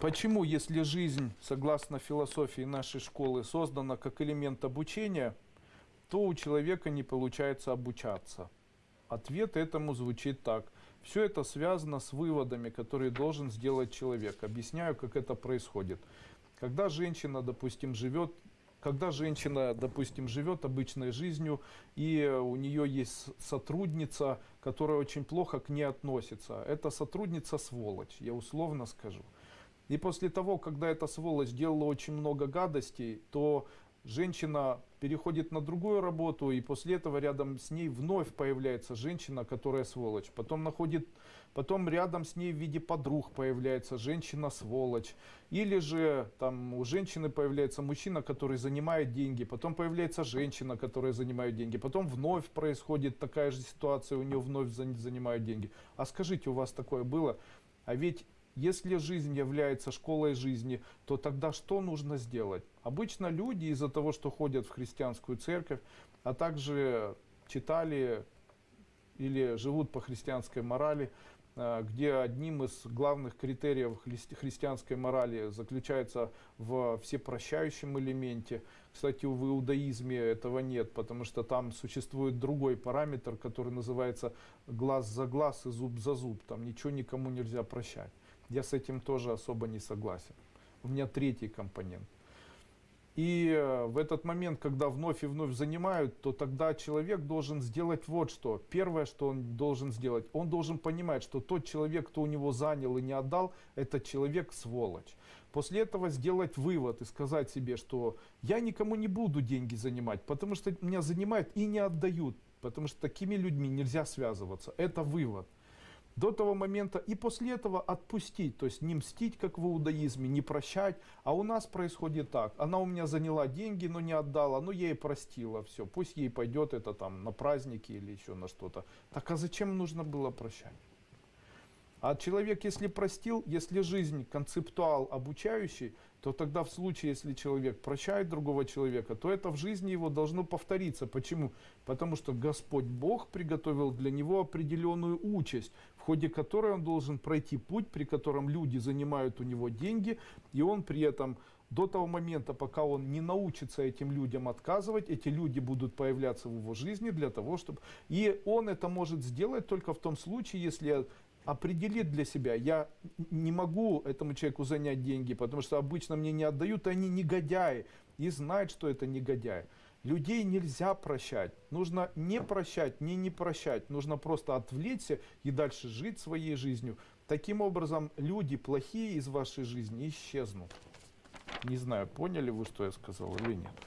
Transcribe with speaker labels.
Speaker 1: Почему, если жизнь, согласно философии нашей школы, создана как элемент обучения, то у человека не получается обучаться? Ответ этому звучит так. Все это связано с выводами, которые должен сделать человек. Объясняю, как это происходит. Когда женщина, допустим, живет когда женщина, допустим, живет обычной жизнью, и у нее есть сотрудница, которая очень плохо к ней относится, эта сотрудница сволочь, я условно скажу. И после того, когда эта сволочь делала очень много гадостей, то женщина переходит на другую работу, и после этого рядом с ней вновь появляется женщина, которая сволочь. Потом находит, потом рядом с ней в виде подруг появляется женщина-сволочь. Или же там у женщины появляется мужчина, который занимает деньги, потом появляется женщина, которая занимает деньги, потом вновь происходит такая же ситуация, у нее вновь занимают деньги. А скажите, у вас такое было? А ведь если жизнь является школой жизни, то тогда что нужно сделать? Обычно люди из-за того, что ходят в христианскую церковь, а также читали или живут по христианской морали, э, где одним из главных критериев христианской морали заключается в всепрощающем элементе. Кстати, в иудаизме этого нет, потому что там существует другой параметр, который называется глаз за глаз и зуб за зуб. Там ничего никому нельзя прощать. Я с этим тоже особо не согласен. У меня третий компонент. И э, в этот момент, когда вновь и вновь занимают, то тогда человек должен сделать вот что. Первое, что он должен сделать, он должен понимать, что тот человек, кто у него занял и не отдал, этот человек сволочь. После этого сделать вывод и сказать себе, что я никому не буду деньги занимать, потому что меня занимают и не отдают. Потому что такими людьми нельзя связываться. Это вывод до того момента и после этого отпустить, то есть не мстить, как в иудаизме, не прощать. А у нас происходит так, она у меня заняла деньги, но не отдала, но я ей простила, все, пусть ей пойдет это там на праздники или еще на что-то. Так а зачем нужно было прощать? А человек, если простил, если жизнь концептуал обучающий, то тогда в случае, если человек прощает другого человека, то это в жизни его должно повториться. Почему? Потому что Господь Бог приготовил для него определенную участь, в ходе которой он должен пройти путь, при котором люди занимают у него деньги, и он при этом до того момента, пока он не научится этим людям отказывать, эти люди будут появляться в его жизни для того, чтобы... И он это может сделать только в том случае, если определит для себя, я не могу этому человеку занять деньги, потому что обычно мне не отдают, и они негодяи, и знать, что это негодяи. Людей нельзя прощать. Нужно не прощать, не не прощать. Нужно просто отвлечься и дальше жить своей жизнью. Таким образом, люди плохие из вашей жизни исчезнут. Не знаю, поняли вы, что я сказал или нет.